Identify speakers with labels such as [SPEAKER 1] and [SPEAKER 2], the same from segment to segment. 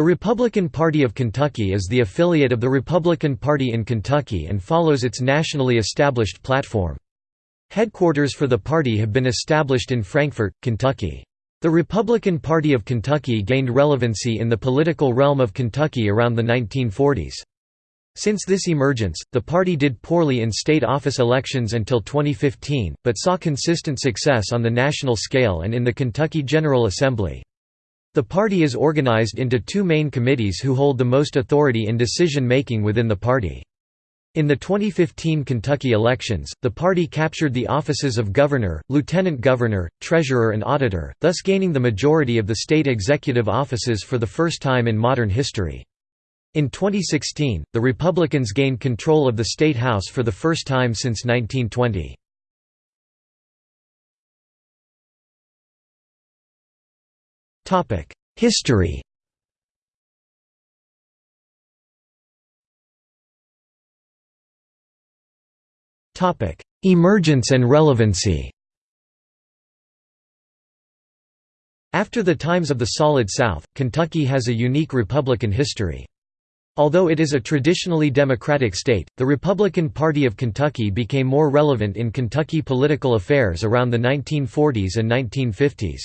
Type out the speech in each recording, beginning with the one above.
[SPEAKER 1] The Republican Party of Kentucky is the affiliate of the Republican Party in Kentucky and follows its nationally established platform. Headquarters for the party have been established in Frankfort, Kentucky. The Republican Party of Kentucky gained relevancy in the political realm of Kentucky around the 1940s. Since this emergence, the party did poorly in state office elections until 2015, but saw consistent success on the national scale and in the Kentucky General Assembly. The party is organized into two main committees who hold the most authority in decision-making within the party. In the 2015 Kentucky elections, the party captured the offices of governor, lieutenant governor, treasurer and auditor, thus gaining the majority of the state executive offices for the first time in modern history. In 2016, the Republicans gained control of the State House for the first time since 1920. History Emergence and relevancy After the times of the Solid South, Kentucky has a unique Republican history. Although it is a traditionally Democratic state, the Republican Party of Kentucky became more relevant in Kentucky political affairs around the 1940s and 1950s.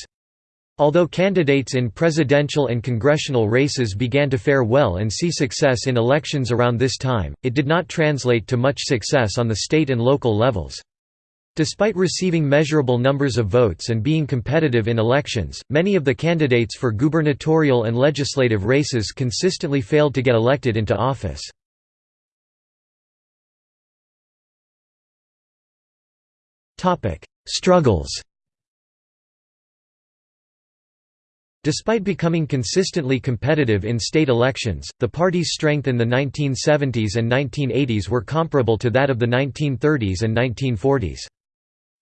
[SPEAKER 1] Although candidates in presidential and congressional races began to fare well and see success in elections around this time, it did not translate to much success on the state and local levels. Despite receiving measurable numbers of votes and being competitive in elections, many of the candidates for gubernatorial and legislative races consistently failed to get elected into office. Struggles Despite becoming consistently competitive in state elections, the party's strength in the 1970s and 1980s were comparable to that of the 1930s and 1940s.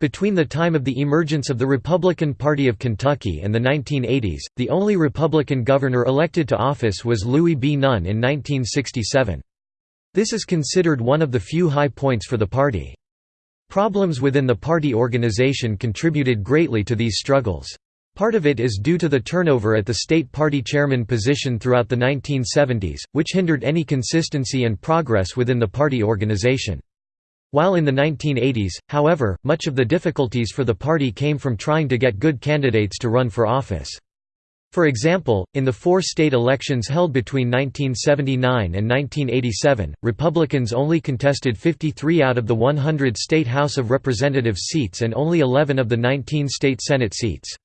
[SPEAKER 1] Between the time of the emergence of the Republican Party of Kentucky and the 1980s, the only Republican governor elected to office was Louis B. Nunn in 1967. This is considered one of the few high points for the party. Problems within the party organization contributed greatly to these struggles. Part of it is due to the turnover at the state party chairman position throughout the 1970s, which hindered any consistency and progress within the party organization. While in the 1980s, however, much of the difficulties for the party came from trying to get good candidates to run for office. For example, in the four state elections held between 1979 and 1987, Republicans only contested 53 out of the 100 state House of Representatives seats and only 11 of the 19 state Senate seats.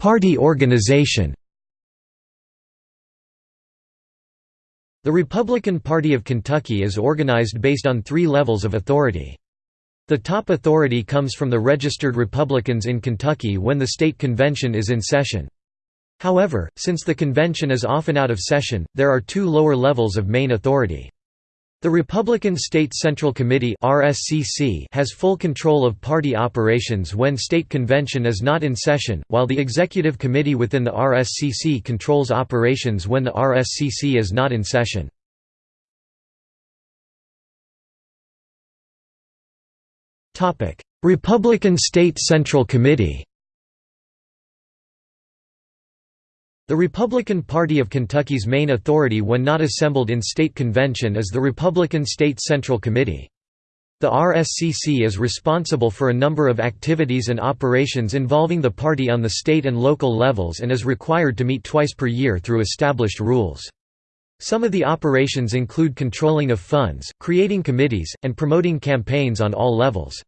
[SPEAKER 1] Party organization The Republican Party of Kentucky is organized based on three levels of authority. The top authority comes from the registered Republicans in Kentucky when the state convention is in session. However, since the convention is often out of session, there are two lower levels of main authority. The Republican State Central Committee has full control of party operations when state convention is not in session, while the executive committee within the RSCC controls operations when the RSCC is not in session. Republican State Central Committee The Republican Party of Kentucky's main authority when not assembled in state convention is the Republican State Central Committee. The RSCC is responsible for a number of activities and operations involving the party on the state and local levels and is required to meet twice per year through established rules. Some of the operations include controlling of funds, creating committees, and promoting campaigns on all levels.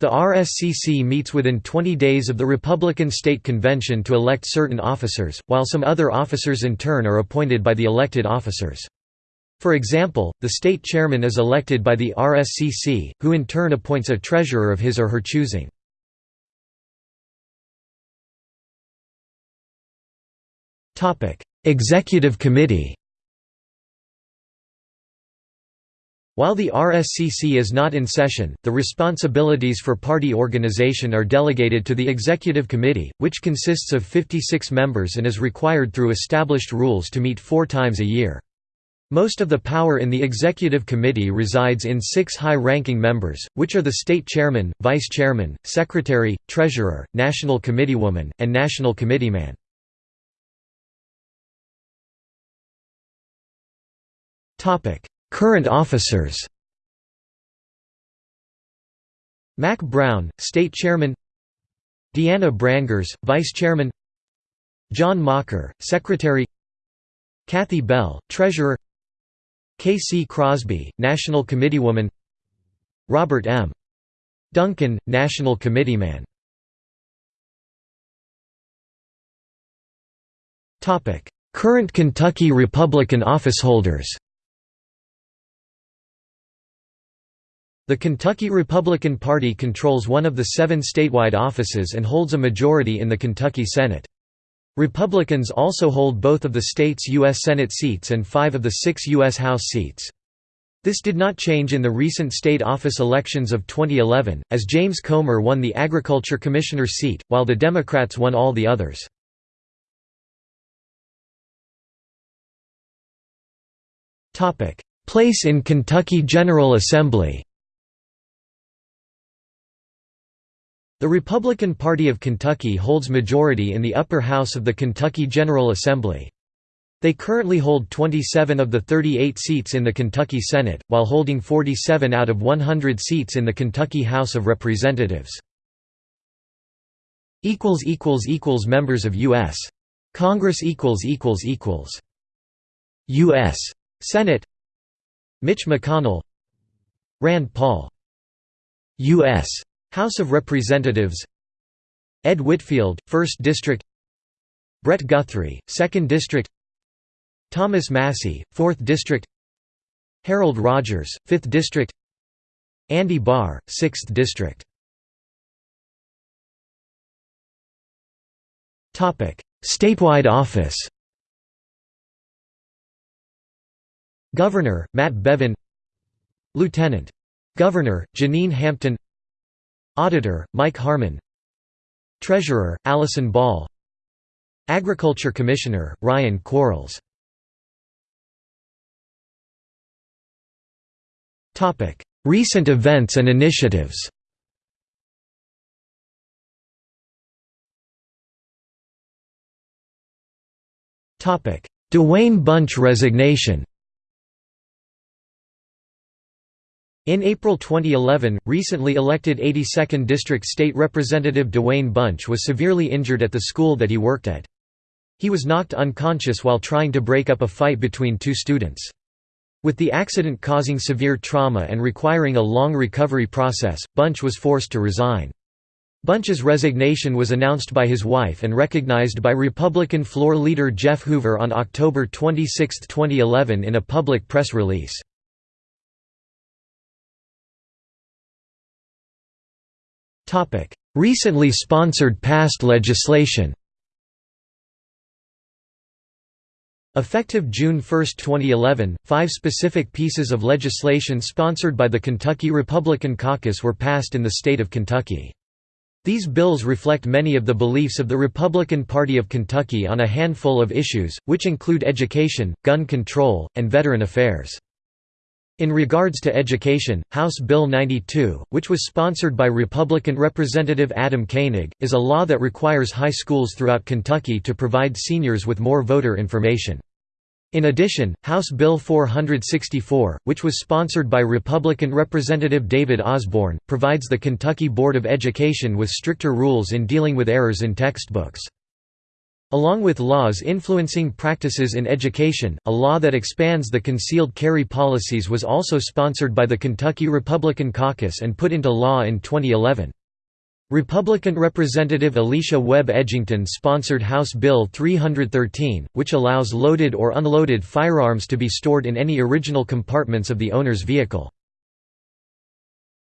[SPEAKER 1] The RSCC meets within 20 days of the Republican State Convention to elect certain officers, while some other officers in turn are appointed by the elected officers. For example, the state chairman is elected by the RSCC, who in turn appoints a treasurer of his or her choosing. Executive Committee While the RSCC is not in session, the responsibilities for party organization are delegated to the Executive Committee, which consists of 56 members and is required through established rules to meet four times a year. Most of the power in the executive committee resides in six high-ranking members, which are the state chairman, vice chairman, secretary, treasurer, national committeewoman, and national committeeman. Current officers. Mac Brown, state chairman. Deanna Brangers, vice chairman. John Mocker, secretary. Kathy Bell, treasurer. K. C. Crosby, National Committeewoman Robert M. Duncan, National Committeeman Current Kentucky Republican officeholders The Kentucky Republican Party controls one of the seven statewide offices and holds a majority in the Kentucky Senate. Republicans also hold both of the state's U.S. Senate seats and five of the six U.S. House seats. This did not change in the recent state office elections of 2011, as James Comer won the Agriculture Commissioner seat, while the Democrats won all the others. Place in Kentucky General Assembly The Republican Party of Kentucky holds majority in the upper house of the Kentucky General Assembly. They currently hold 27 of the 38 seats in the Kentucky Senate, while holding 47 out of 100 seats in the Kentucky House of Representatives. Members of U.S. Congress U.S. Senate Mitch McConnell Rand Paul U.S. House of Representatives Ed Whitfield, 1st District Brett Guthrie, 2nd District Thomas Massie, 4th District Harold Rogers, 5th District Andy Barr, 6th District. Statewide office. Governor, Matt Bevin. Lieutenant. Governor, Jenean Hampton Auditor, Mike Harmon. Treasurer, Allison Ball. Agriculture Commissioner, Ryan Quarles. Recent events and initiatives. Dewayne Bunch resignation In April 2011, recently elected 82nd District State Representative Dewayne Bunch was severely injured at the school that he worked at. He was knocked unconscious while trying to break up a fight between two students. With the accident causing severe trauma and requiring a long recovery process, Bunch was forced to resign. Bunch's resignation was announced by his wife and recognized by Republican floor leader Jeff Hoover on October 26, 2011 in a public press release. Recently sponsored past legislation Effective June 1, 2011, five specific pieces of legislation sponsored by the Kentucky Republican Caucus were passed in the state of Kentucky. These bills reflect many of the beliefs of the Republican Party of Kentucky on a handful of issues, which include education, gun control, and veteran affairs. In regards to education, House Bill 92, which was sponsored by Republican Representative Adam Koenig, is a law that requires high schools throughout Kentucky to provide seniors with more voter information. In addition, House Bill 464, which was sponsored by Republican Representative David Osborne, provides the Kentucky Board of Education with stricter rules in dealing with errors in textbooks. Along with laws influencing practices in education, a law that expands the concealed carry policies was also sponsored by the Kentucky Republican Caucus and put into law in 2011. Republican Representative Alecia Webb Edgington sponsored House Bill 313, which allows loaded or unloaded firearms to be stored in any original compartments of the owner's vehicle.